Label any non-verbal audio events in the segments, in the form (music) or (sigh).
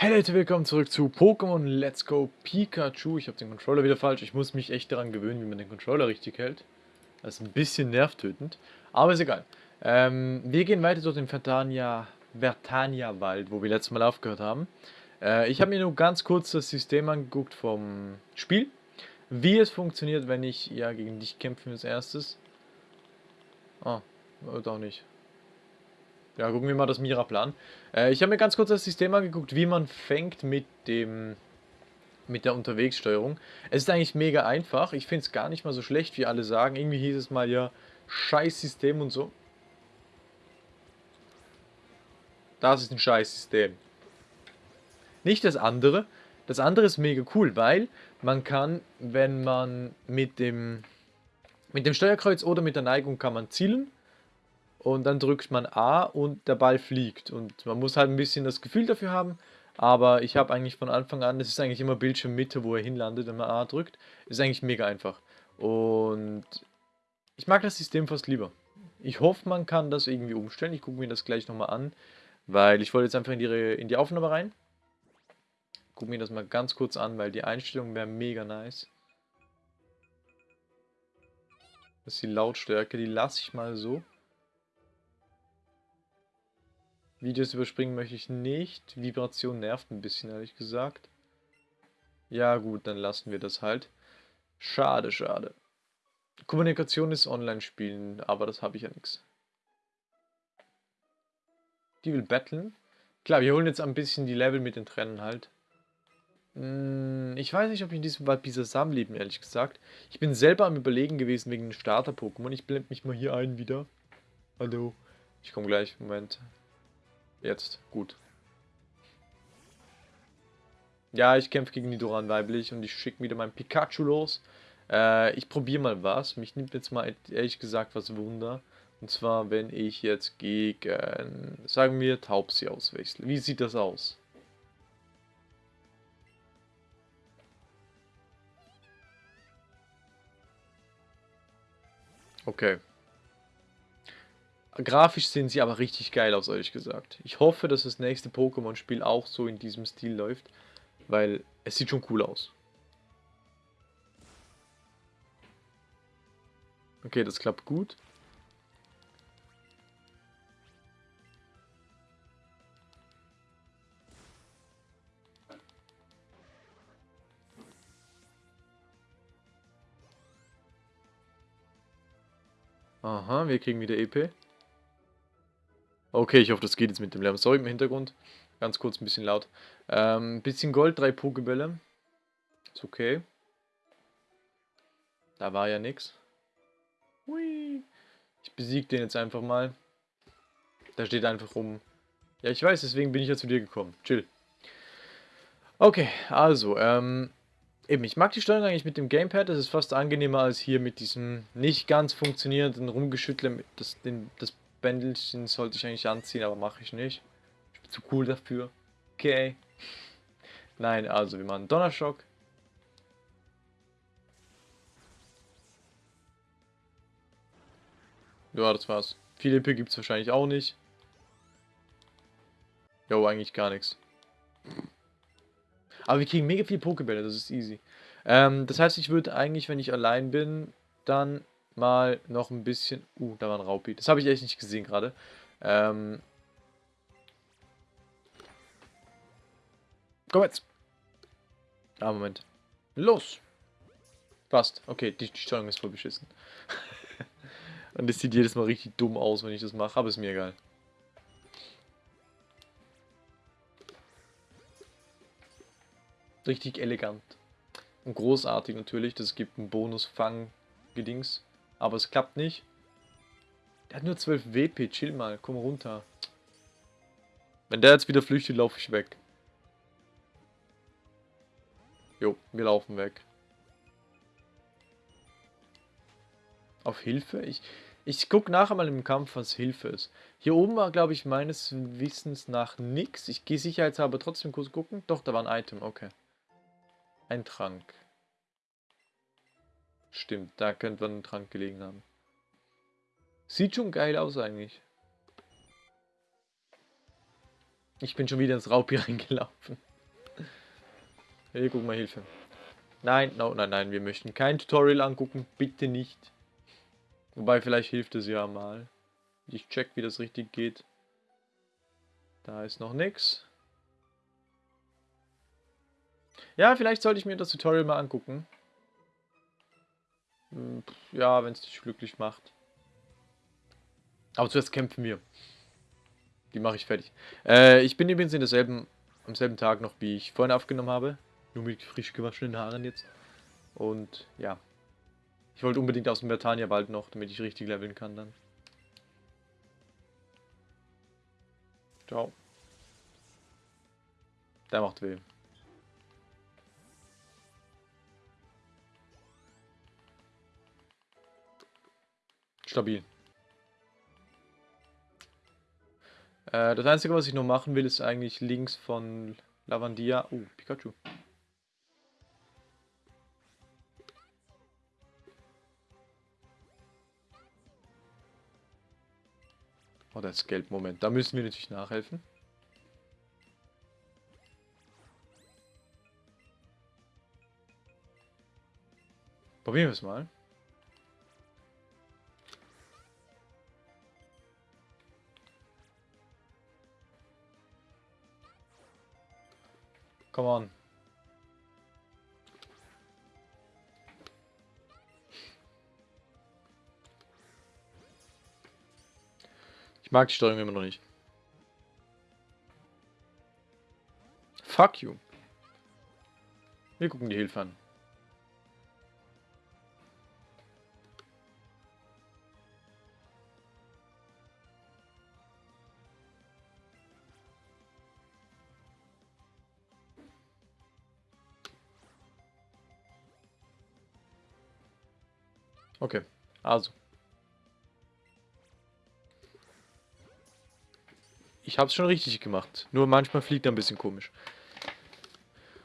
Hey Leute, willkommen zurück zu Pokémon Let's Go Pikachu. Ich habe den Controller wieder falsch. Ich muss mich echt daran gewöhnen, wie man den Controller richtig hält. Das ist ein bisschen nervtötend, aber ist egal. Ähm, wir gehen weiter durch den Vertania, Vertania Wald, wo wir letztes Mal aufgehört haben. Äh, ich habe mir nur ganz kurz das System angeguckt vom Spiel. Wie es funktioniert, wenn ich ja gegen dich kämpfe als erstes. Ah, oder auch nicht. Ja, gucken wir mal das Mira-Plan. Äh, ich habe mir ganz kurz das System angeguckt, wie man fängt mit dem mit der Unterwegssteuerung. Es ist eigentlich mega einfach. Ich finde es gar nicht mal so schlecht, wie alle sagen. Irgendwie hieß es mal ja, scheiß System und so. Das ist ein scheiß System. Nicht das andere. Das andere ist mega cool, weil man kann, wenn man mit dem mit dem Steuerkreuz oder mit der Neigung kann man zielen und dann drückt man A und der Ball fliegt. Und man muss halt ein bisschen das Gefühl dafür haben, aber ich habe eigentlich von Anfang an, das ist eigentlich immer Bildschirmmitte, wo er hinlandet, wenn man A drückt. Ist eigentlich mega einfach. Und ich mag das System fast lieber. Ich hoffe, man kann das irgendwie umstellen. Ich gucke mir das gleich nochmal an, weil ich wollte jetzt einfach in die, in die Aufnahme rein. Gucke mir das mal ganz kurz an, weil die Einstellung wäre mega nice. Das ist die Lautstärke, die lasse ich mal so. Videos überspringen möchte ich nicht. Vibration nervt ein bisschen, ehrlich gesagt. Ja gut, dann lassen wir das halt. Schade, schade. Kommunikation ist Online-Spielen, aber das habe ich ja nichts. Die will battlen. Klar, wir holen jetzt ein bisschen die Level mit den Trennen halt. Hm, ich weiß nicht, ob ich in diesem Wald Bisasam leben, ehrlich gesagt. Ich bin selber am überlegen gewesen wegen den Starter-Pokémon. Ich blende mich mal hier ein wieder. Hallo. Ich komme gleich. Moment. Jetzt, gut. Ja, ich kämpfe gegen Nidoran weiblich und ich schicke wieder mein Pikachu los. Äh, ich probiere mal was. Mich nimmt jetzt mal ehrlich gesagt was Wunder. Und zwar, wenn ich jetzt gegen, sagen wir, Taubsi auswechsle. Wie sieht das aus? Okay. Grafisch sehen sie aber richtig geil aus, ehrlich gesagt. Ich hoffe, dass das nächste Pokémon-Spiel auch so in diesem Stil läuft, weil es sieht schon cool aus. Okay, das klappt gut. Aha, wir kriegen wieder EP. Okay, ich hoffe, das geht jetzt mit dem Lärm. Sorry im Hintergrund. Ganz kurz ein bisschen laut. Ähm, bisschen Gold, drei Pokebälle. Ist okay. Da war ja nichts. Hui. Ich besiege den jetzt einfach mal. Da steht einfach rum. Ja, ich weiß, deswegen bin ich ja zu dir gekommen. Chill. Okay, also, ähm, eben, ich mag die Steuerung eigentlich mit dem Gamepad. Das ist fast angenehmer als hier mit diesem nicht ganz funktionierenden Rumgeschüttle. Das, den, das Bändelchen sollte ich eigentlich anziehen, aber mache ich nicht. Ich bin zu cool dafür. Okay. Nein, also wir machen Donnerschock. Ja, das war's. Viele EP gibt es wahrscheinlich auch nicht. Jo, eigentlich gar nichts. Aber wir kriegen mega viele Pokebälle, das ist easy. Ähm, das heißt, ich würde eigentlich, wenn ich allein bin, dann mal noch ein bisschen... Uh, da war ein Raupi. Das habe ich echt nicht gesehen gerade. Ähm... Komm jetzt. Ah, Moment. Los. Passt. Okay, die, die Steuerung ist voll beschissen. (laughs) Und es sieht jedes Mal richtig dumm aus, wenn ich das mache, aber ist mir egal. Richtig elegant. Und großartig natürlich, das gibt einen Bonus-Fang-Gedings. Aber es klappt nicht. Der hat nur 12 WP, chill mal, komm runter. Wenn der jetzt wieder flüchtet, laufe ich weg. Jo, wir laufen weg. Auf Hilfe? Ich, ich gucke nachher mal im Kampf, was Hilfe ist. Hier oben war, glaube ich, meines Wissens nach nix. Ich gehe sicherheitshalber trotzdem kurz gucken. Doch, da war ein Item, okay. Ein Trank. Stimmt, da könnte man einen Trank gelegen haben. Sieht schon geil aus eigentlich. Ich bin schon wieder ins Raupi (laughs) reingelaufen. Hey, guck mal, Hilfe. Nein, no, nein, nein, wir möchten kein Tutorial angucken. Bitte nicht. Wobei, vielleicht hilft es ja mal. Ich check, wie das richtig geht. Da ist noch nichts. Ja, vielleicht sollte ich mir das Tutorial mal angucken. Ja, wenn es dich glücklich macht. Aber zuerst kämpfen wir. Die mache ich fertig. Äh, ich bin übrigens in derselben, am selben Tag noch, wie ich vorhin aufgenommen habe. Nur mit frisch gewaschenen Haaren jetzt. Und ja. Ich wollte unbedingt aus dem Bertania-Wald noch, damit ich richtig leveln kann dann. Ciao. Der macht weh. Stabil. Äh, das Einzige, was ich noch machen will, ist eigentlich links von Lavandia... Oh, Pikachu. Oh, das Geld. Moment, da müssen wir natürlich nachhelfen. Probieren wir es mal. Come on. Ich mag die Steuerung immer noch nicht. Fuck you. Wir gucken die Hilfe an. Also. Ich habe es schon richtig gemacht. Nur manchmal fliegt er ein bisschen komisch.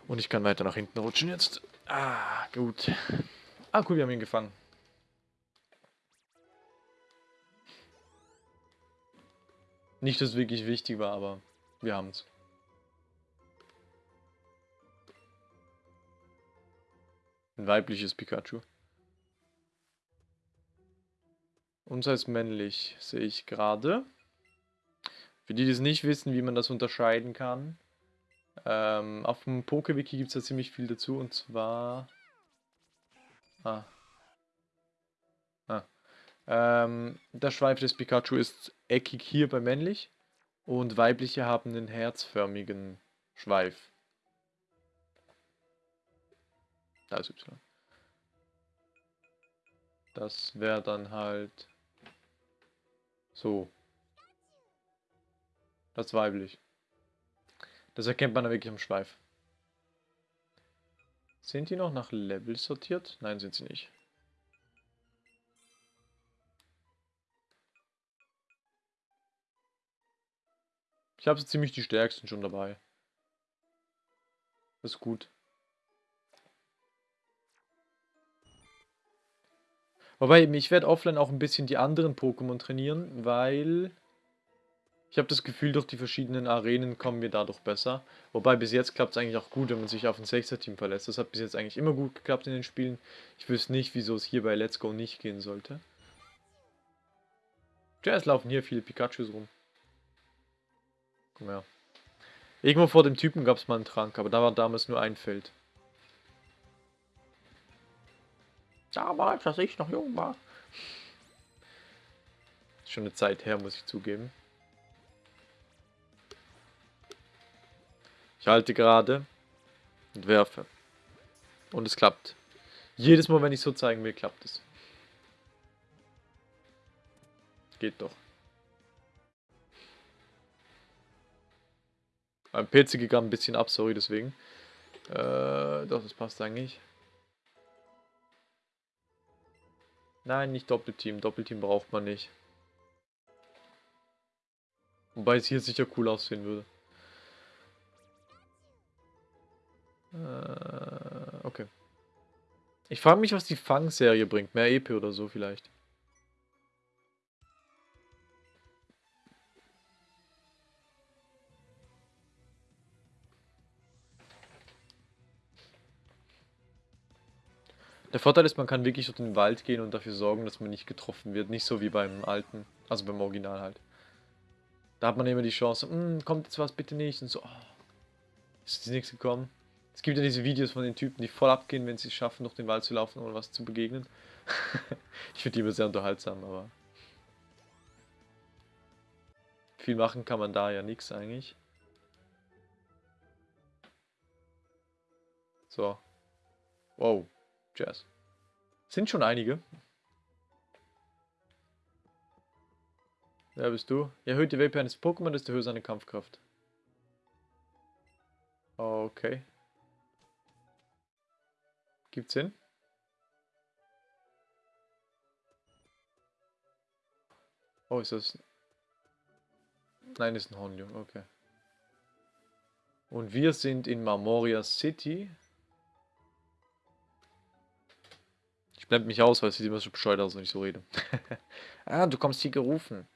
Und ich kann weiter nach hinten rutschen jetzt. Ah, gut. Ah, cool, wir haben ihn gefangen. Nicht, dass es wirklich wichtig war, aber wir haben es. Ein weibliches Pikachu. Unser ist männlich, sehe ich gerade. Für die, die es nicht wissen, wie man das unterscheiden kann. Ähm, auf dem PokeWiki gibt es da ziemlich viel dazu und zwar... Ah. Ah. Ähm, der Schweif des Pikachu ist eckig hier bei männlich und weibliche haben einen herzförmigen Schweif. Da ist Y. Das wäre dann halt so. Das weiblich. Das erkennt man da wirklich am Schweif. Sind die noch nach Level sortiert? Nein, sind sie nicht. Ich habe so ziemlich die stärksten schon dabei. Das ist gut. Wobei, ich werde offline auch ein bisschen die anderen Pokémon trainieren, weil ich habe das Gefühl, durch die verschiedenen Arenen kommen wir dadurch besser. Wobei bis jetzt klappt es eigentlich auch gut, wenn man sich auf ein 6er-Team verlässt. Das hat bis jetzt eigentlich immer gut geklappt in den Spielen. Ich wüsste nicht, wieso es hier bei Let's Go nicht gehen sollte. Ja, es laufen hier viele Pikachus rum. Komm her. Irgendwo vor dem Typen gab es mal einen Trank, aber da war damals nur ein Feld. Damals, als ich noch jung war. Schon eine Zeit her, muss ich zugeben. Ich halte gerade und werfe. Und es klappt. Jedes Mal, wenn ich so zeigen will, klappt es. Geht doch. Mein PC gerade ein bisschen ab, sorry deswegen. Äh, doch, das passt eigentlich. Nein, nicht Doppelteam. Doppelteam braucht man nicht. Wobei es hier sicher cool aussehen würde. Äh, okay. Ich frage mich, was die Fang-Serie bringt. Mehr EP oder so vielleicht. Der Vorteil ist, man kann wirklich durch den Wald gehen und dafür sorgen, dass man nicht getroffen wird. Nicht so wie beim alten, also beim Original halt. Da hat man immer die Chance, hm, kommt jetzt was, bitte nicht. Und so, oh, ist nichts gekommen. Es gibt ja diese Videos von den Typen, die voll abgehen, wenn sie es schaffen, durch den Wald zu laufen, ohne was zu begegnen. (laughs) ich finde die immer sehr unterhaltsam, aber... Viel machen kann man da ja nichts eigentlich. So. Wow. Jazz. Sind schon einige. Wer bist du? Erhöht die WP eines Pokémon, desto höher seine Kampfkraft. Okay. Gibt's Sinn? Oh, ist das... Nein, ist ein Honjo, okay. Und wir sind in Marmoria City. Ich blende mich aus, weil es sieht immer so bescheuert aus, wenn ich so rede. (laughs) ah, du kommst hier gerufen.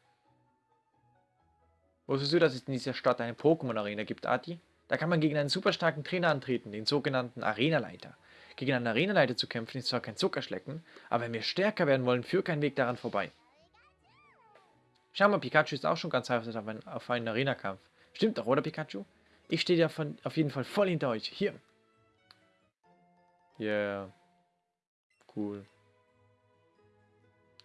Wusstest du, dass es in dieser Stadt eine Pokémon-Arena gibt, Adi? Da kann man gegen einen super starken Trainer antreten, den sogenannten Arenaleiter. Gegen einen Arenaleiter zu kämpfen ist zwar kein Zuckerschlecken, aber wenn wir stärker werden wollen, führt kein Weg daran vorbei. Schau mal, Pikachu ist auch schon ganz heiß auf einen, einen Arena-Kampf. Stimmt doch, oder Pikachu? Ich stehe ja von, auf jeden Fall voll hinter euch. Hier. Yeah. Cool.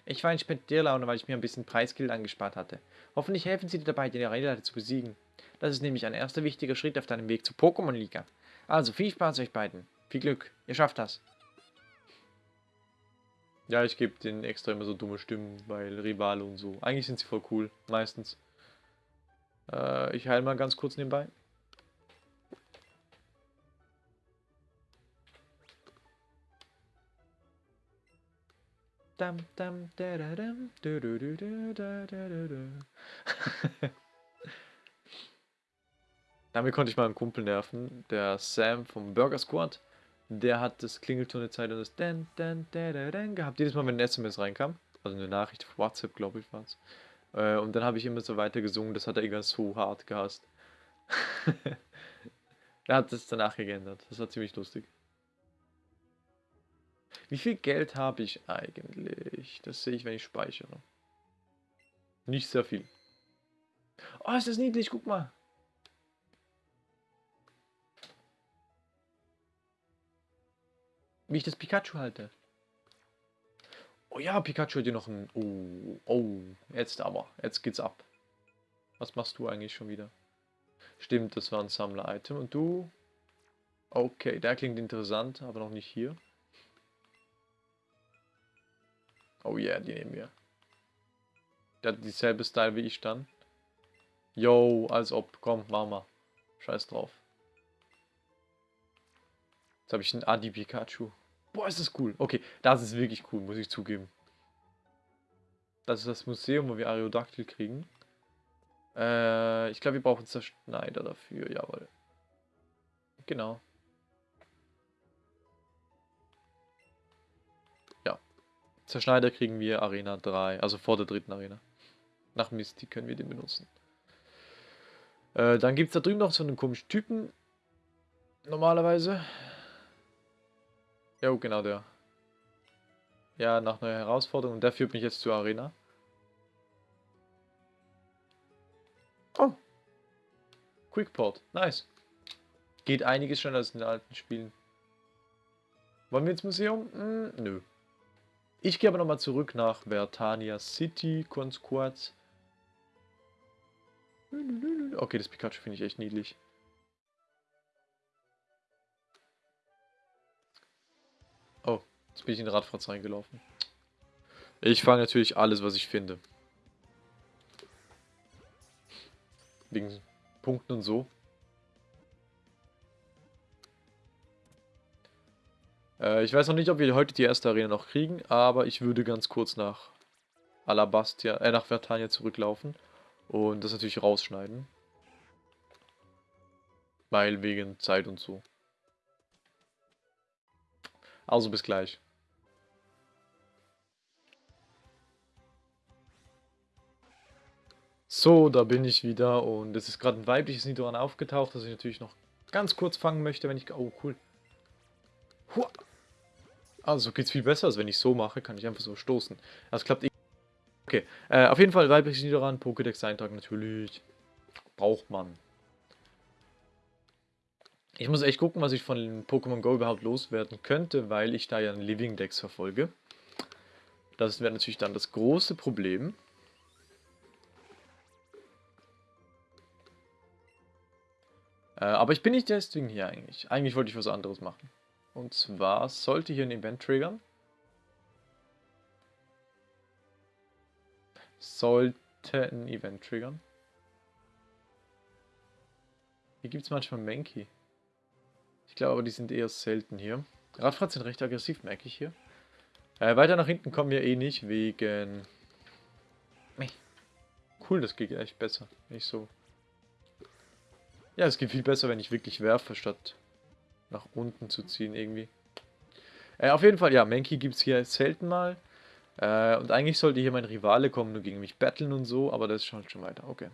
Ich war in Spendierlaune, weil ich mir ein bisschen Preisgeld angespart hatte. Hoffentlich helfen sie dir dabei, den Arenaleiter zu besiegen. Das ist nämlich ein erster wichtiger Schritt auf deinem Weg zur Pokémon-Liga. Also viel Spaß euch beiden. Viel Glück. Ihr schafft das. Ja, ich gebe denen extra immer so dumme Stimmen, weil Rivale und so. Eigentlich sind sie voll cool, meistens. Äh, ich heile mal ganz kurz nebenbei. Dam, dam, da, da, dam, du, du, du, du, da, da, da, da. (laughs) Damit konnte ich mal einen Kumpel nerven, der Sam vom Burger Squad. Der hat das Klingeltonezeit und das Dan, Dan, Dan, Dan, Dan gehabt. Jedes Mal, wenn ein SMS reinkam. Also eine Nachricht auf WhatsApp, glaube ich, war es. Äh, und dann habe ich immer so weiter gesungen. Das hat er irgendwann so hart gehasst. (laughs) er hat das danach geändert. Das war ziemlich lustig. Wie viel Geld habe ich eigentlich? Das sehe ich, wenn ich speichere. Nicht sehr viel. Oh, ist das niedlich, guck mal. Wie ich das Pikachu halte. Oh ja, Pikachu hat hier noch ein... Oh, oh, jetzt aber. Jetzt geht's ab. Was machst du eigentlich schon wieder? Stimmt, das war ein Sammler-Item. Und du? Okay, der klingt interessant, aber noch nicht hier. Oh yeah, die nehmen wir. Der hat dieselbe Style wie ich dann. Yo, als ob. Komm, mach mal. Scheiß drauf. Jetzt habe ich einen Adi Pikachu. Boah, ist das cool. Okay, das ist wirklich cool, muss ich zugeben. Das ist das Museum, wo wir Aerodactyl kriegen. Äh, ich glaube, wir brauchen Zerschneider dafür, jawohl. Genau. Zerschneider kriegen wir Arena 3, also vor der dritten Arena. Nach Misty können wir den benutzen. Äh, dann gibt es da drüben noch so einen komischen Typen. Normalerweise. Ja, genau der. Ja, nach neuer Herausforderung. Der führt mich jetzt zur Arena. Oh. Quickport. Nice. Geht einiges als in den alten Spielen. Wollen wir ins Museum? Hm, nö. Ich gehe aber nochmal zurück nach Vertania City, kurz. Okay, das Pikachu finde ich echt niedlich. Jetzt bin ich in den Radfratz reingelaufen. Ich fange natürlich alles, was ich finde. Wegen Punkten und so. Äh, ich weiß noch nicht, ob wir heute die erste Arena noch kriegen, aber ich würde ganz kurz nach Alabastia, äh, nach Vertania zurücklaufen und das natürlich rausschneiden. Weil wegen Zeit und so. Also bis gleich. So, da bin ich wieder und es ist gerade ein weibliches Nidoran aufgetaucht, das ich natürlich noch ganz kurz fangen möchte, wenn ich... Oh, cool. Hua. Also so geht's viel besser, als wenn ich so mache, kann ich einfach so stoßen. Das klappt eh. Okay, äh, auf jeden Fall weiblich Niederrand, Pokédex eintragen natürlich. Braucht man. Ich muss echt gucken, was ich von Pokémon Go überhaupt loswerden könnte, weil ich da ja einen Living Dex verfolge. Das wäre natürlich dann das große Problem. Äh, aber ich bin nicht deswegen hier eigentlich. Eigentlich wollte ich was anderes machen. Und zwar sollte hier ein Event triggern. Sollte ein Event triggern. Hier gibt es manchmal Mankey. Ich glaube aber, die sind eher selten hier. Radfahrt sind recht aggressiv, merke ich hier. Äh, weiter nach hinten kommen wir eh nicht, wegen... Cool, das geht echt besser. Nicht so. Ja, es geht viel besser, wenn ich wirklich werfe, statt nach unten zu ziehen irgendwie. Äh, auf jeden Fall, ja, Mankey gibt es hier selten mal. Äh, und eigentlich sollte hier mein Rivale kommen und gegen mich battlen und so, aber das ist schon, schon weiter. Okay.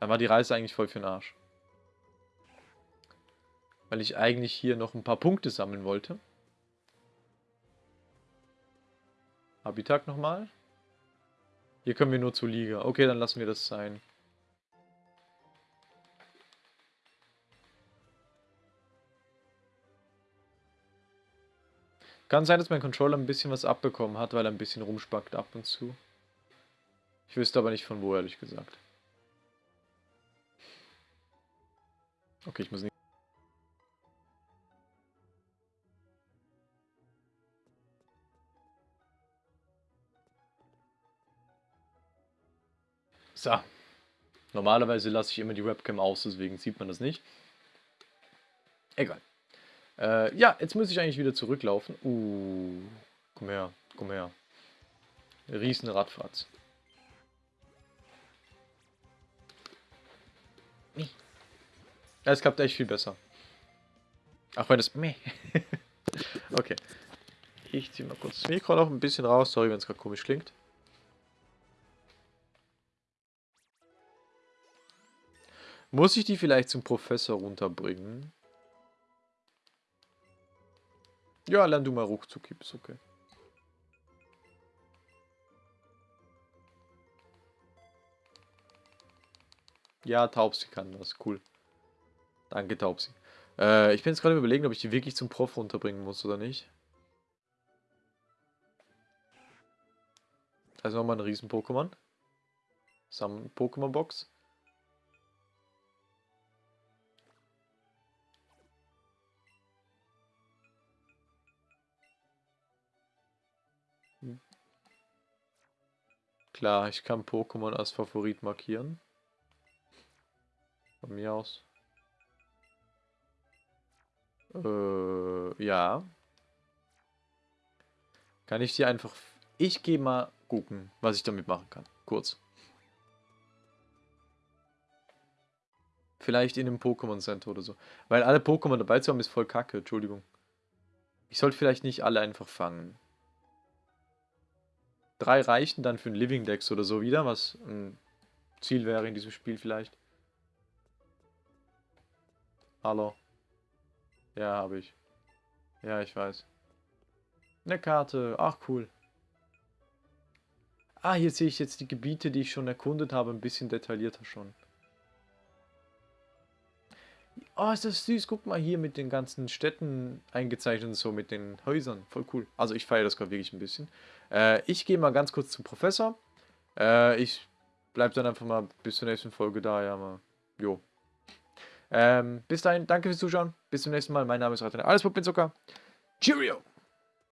Dann war die Reise eigentlich voll für den Arsch. Weil ich eigentlich hier noch ein paar Punkte sammeln wollte. Habitat nochmal. Hier können wir nur zur Liga. Okay, dann lassen wir das sein. Kann sein, dass mein Controller ein bisschen was abbekommen hat, weil er ein bisschen rumspackt ab und zu. Ich wüsste aber nicht von wo, ehrlich gesagt. Okay, ich muss nicht... So. Normalerweise lasse ich immer die Webcam aus, deswegen sieht man das nicht. Egal. Äh, ja, jetzt muss ich eigentlich wieder zurücklaufen. Uh, komm her, komm her. Riesen Radfahrt. Ja, es klappt echt viel besser. Ach, wenn es... (laughs) okay. Ich ziehe mal kurz das Mikro noch ein bisschen raus. Sorry, wenn es gerade komisch klingt. Muss ich die vielleicht zum Professor runterbringen? Ja, lern du mal ruckzuck, ist okay. Ja, Taubsi kann das, cool. Danke, Taubsi. Äh, ich bin jetzt gerade überlegen, ob ich die wirklich zum Prof runterbringen muss oder nicht. Also nochmal ein Riesen-Pokémon. Sam Klar, ich kann Pokémon als Favorit markieren. Von mir aus. Äh, ja. Kann ich dir einfach... Ich gehe mal gucken, was ich damit machen kann. Kurz. Vielleicht in einem Pokémon Center oder so. Weil alle Pokémon dabei zu haben, ist voll kacke. Entschuldigung. Ich sollte vielleicht nicht alle einfach fangen drei reichen dann für ein Living Dex oder so wieder, was ein Ziel wäre in diesem Spiel vielleicht. Hallo. Ja, habe ich. Ja, ich weiß. Eine Karte. Ach, cool. Ah, hier sehe ich jetzt die Gebiete, die ich schon erkundet habe, ein bisschen detaillierter schon. Oh, ist das süß. Guck mal hier mit den ganzen Städten eingezeichnet und so, mit den Häusern. Voll cool. Also ich feiere das gerade wirklich ein bisschen. Äh, ich gehe mal ganz kurz zum Professor. Äh, ich bleibe dann einfach mal bis zur nächsten Folge da. Ja, mal. Jo. Ähm, bis dahin, danke fürs Zuschauen. Bis zum nächsten Mal. Mein Name ist Ratane. Alles Puppin Zucker. Cheerio!